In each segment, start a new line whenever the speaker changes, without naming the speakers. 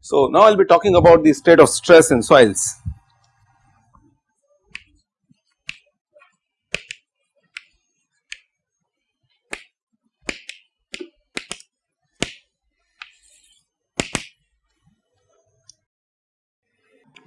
So, now I will be talking about the state of stress in soils.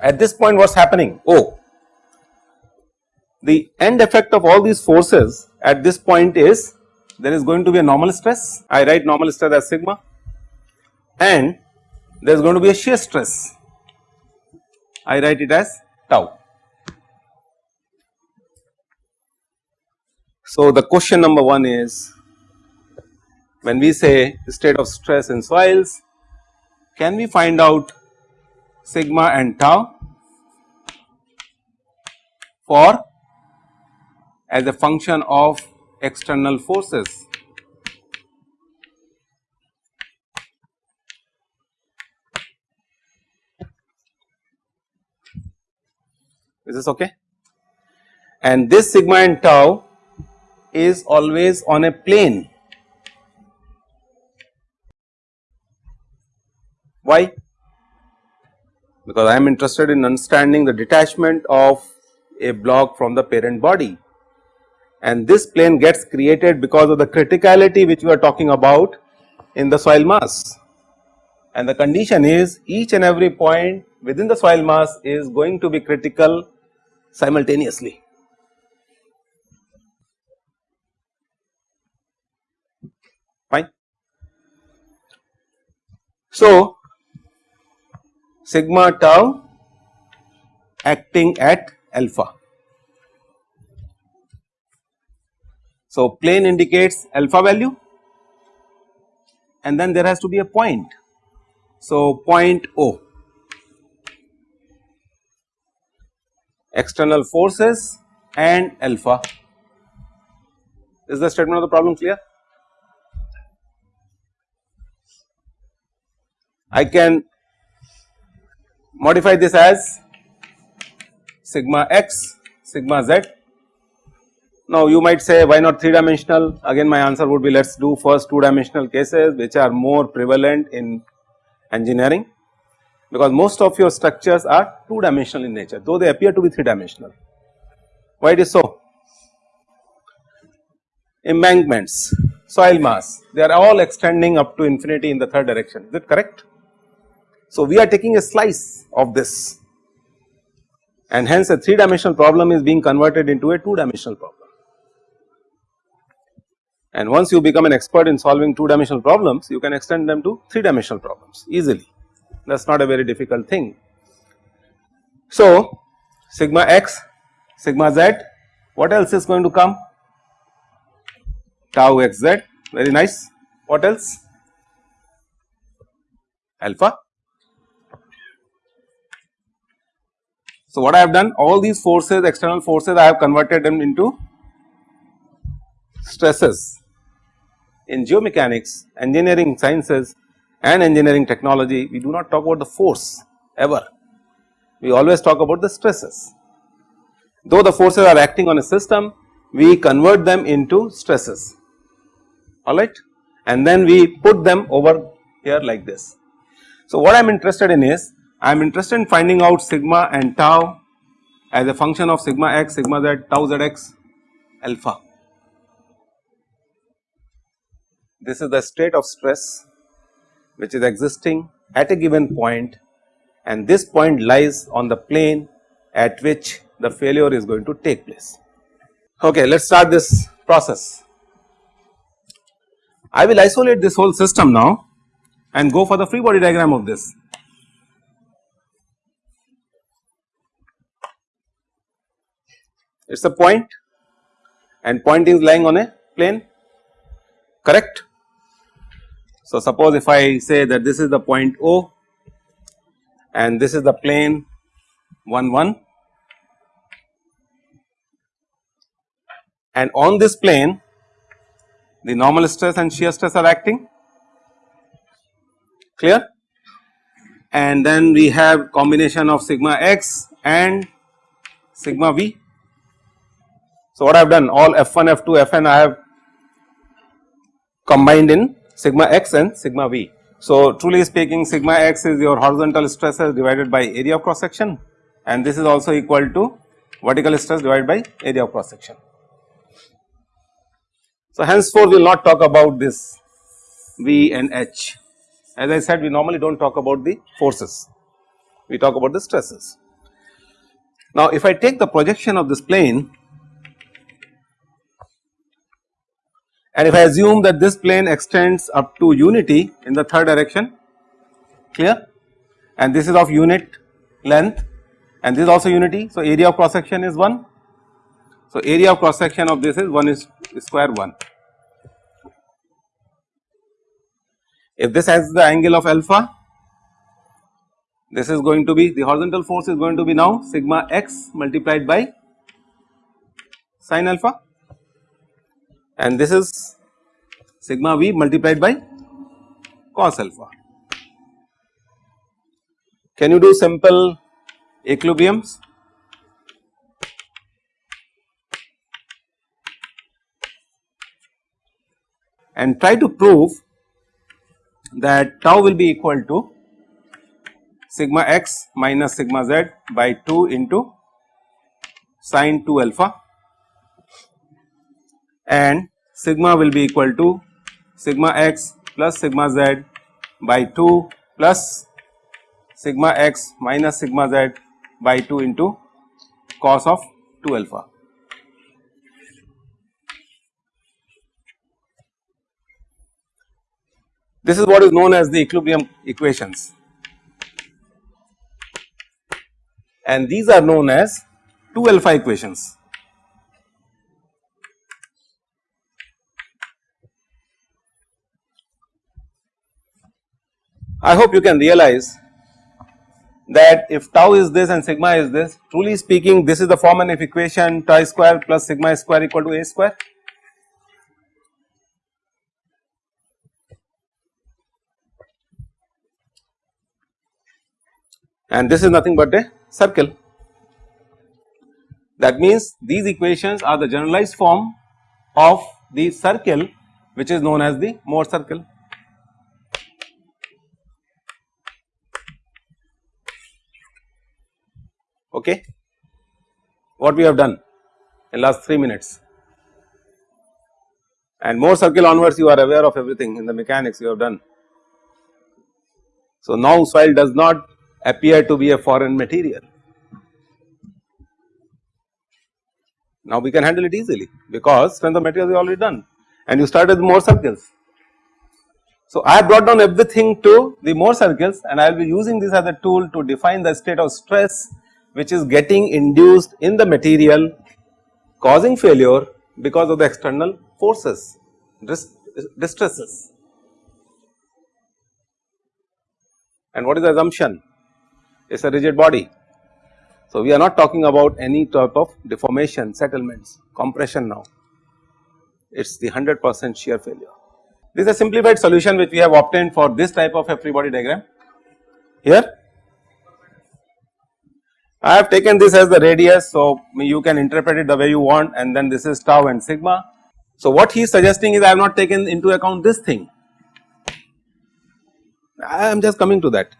At this point what is happening? Oh, the end effect of all these forces at this point is there is going to be a normal stress, I write normal stress as sigma and there is going to be a shear stress, I write it as tau. So, the question number 1 is when we say state of stress in soils can we find out sigma and tau for as a function of external forces is this okay and this sigma and tau is always on a plane. Why? Because I am interested in understanding the detachment of a block from the parent body and this plane gets created because of the criticality which we are talking about in the soil mass and the condition is each and every point within the soil mass is going to be critical simultaneously. Fine. So, sigma tau acting at alpha. So, plane indicates alpha value and then there has to be a point. So, point O external forces and alpha. Is the statement of the problem clear? I can modify this as sigma x, sigma z. Now you might say why not 3 dimensional again my answer would be let us do first 2 dimensional cases which are more prevalent in engineering because most of your structures are 2 dimensional in nature though they appear to be 3 dimensional. Why it is so? Embankments, soil mass they are all extending up to infinity in the third direction is it correct? So we are taking a slice of this and hence a 3 dimensional problem is being converted into a 2 dimensional problem. And once you become an expert in solving 2 dimensional problems you can extend them to 3 dimensional problems easily that is not a very difficult thing. So, sigma x, sigma z, what else is going to come? Tau x z, very nice. What else? Alpha. So, what I have done all these forces external forces I have converted them into stresses. In geomechanics, engineering sciences and engineering technology we do not talk about the force ever, we always talk about the stresses. Though the forces are acting on a system we convert them into stresses alright and then we put them over here like this. So what I am interested in is I am interested in finding out sigma and tau as a function of sigma x, sigma z, tau zx, alpha. This is the state of stress which is existing at a given point and this point lies on the plane at which the failure is going to take place. Okay, let us start this process. I will isolate this whole system now and go for the free body diagram of this. It is a point. And point is lying on a plane. Correct? So, suppose if I say that this is the point O and this is the plane 1 1 and on this plane the normal stress and shear stress are acting. Clear? And then we have combination of sigma x and sigma v. So, what I have done all f1 f2 fn I have combined in sigma x and sigma v. So, truly speaking sigma x is your horizontal stresses divided by area of cross section and this is also equal to vertical stress divided by area of cross section. So, henceforth we will not talk about this V and H as I said we normally do not talk about the forces, we talk about the stresses. Now, if I take the projection of this plane and if I assume that this plane extends up to unity in the third direction clear and this is of unit length and this is also unity. So, area of cross section is 1. So, area of cross section of this is 1 is square 1. If this has the angle of alpha, this is going to be the horizontal force is going to be now sigma x multiplied by sin alpha and this is sigma v multiplied by cos alpha. Can you do simple equilibriums? And try to prove that tau will be equal to sigma x minus sigma z by 2 into sine 2 alpha and sigma will be equal to sigma x plus sigma z by 2 plus sigma x minus sigma z by 2 into cos of 2 alpha. This is what is known as the equilibrium equations and these are known as 2 alpha equations. I hope you can realize that if tau is this and sigma is this truly speaking this is the form of equation tau square plus sigma square equal to a square and this is nothing but a circle. That means these equations are the generalized form of the circle which is known as the Mohr circle. Okay. What we have done in last 3 minutes and Mohr circle onwards you are aware of everything in the mechanics you have done. So, now soil does not appear to be a foreign material. Now we can handle it easily because strength of material is already done and you start with Mohr circles. So I have brought down everything to the Mohr circles and I will be using this as a tool to define the state of stress which is getting induced in the material causing failure because of the external forces, distresses. And what is the assumption? It is a rigid body. So, we are not talking about any type of deformation, settlements, compression now, it is the 100 percent shear failure. This is a simplified solution which we have obtained for this type of a free body diagram. Here I have taken this as the radius, so you can interpret it the way you want and then this is tau and sigma. So, what he is suggesting is I have not taken into account this thing, I am just coming to that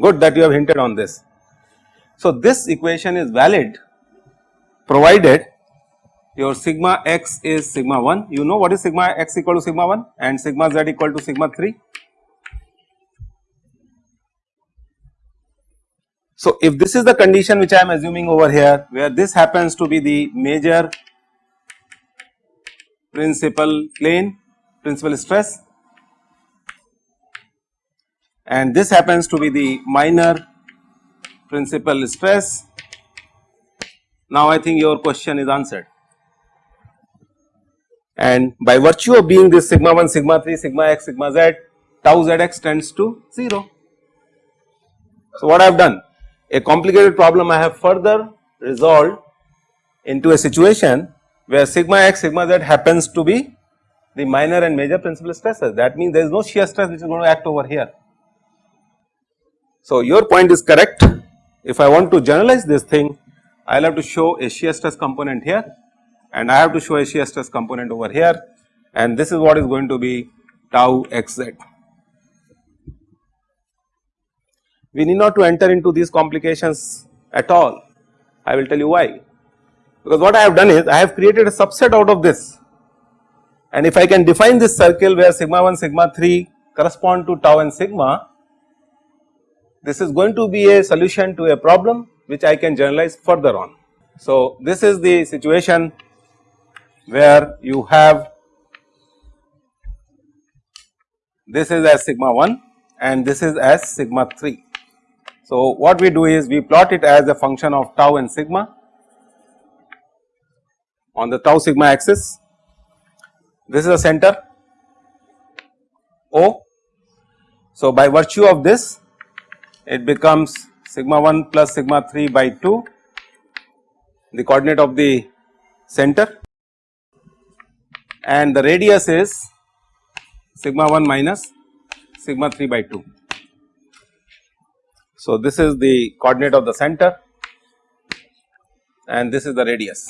good that you have hinted on this. So, this equation is valid provided your sigma x is sigma 1 you know what is sigma x equal to sigma 1 and sigma z equal to sigma 3. So, if this is the condition which I am assuming over here where this happens to be the major principal plane principal stress and this happens to be the minor principal stress. Now I think your question is answered and by virtue of being this sigma 1, sigma 3, sigma x, sigma z, tau zx tends to 0. So what I have done? A complicated problem I have further resolved into a situation where sigma x, sigma z happens to be the minor and major principal stresses. That means there is no shear stress which is going to act over here. So, your point is correct. If I want to generalize this thing I will have to show a shear stress component here and I have to show a shear stress component over here and this is what is going to be tau xz. We need not to enter into these complications at all I will tell you why because what I have done is I have created a subset out of this and if I can define this circle where sigma 1 sigma 3 correspond to tau and sigma this is going to be a solution to a problem which I can generalize further on. So, this is the situation where you have this is as sigma 1 and this is as sigma 3. So, what we do is we plot it as a function of tau and sigma on the tau sigma axis. This is the center O. So, by virtue of this it becomes sigma 1 plus sigma 3 by 2 the coordinate of the center and the radius is sigma 1 minus sigma 3 by 2. So, this is the coordinate of the center and this is the radius.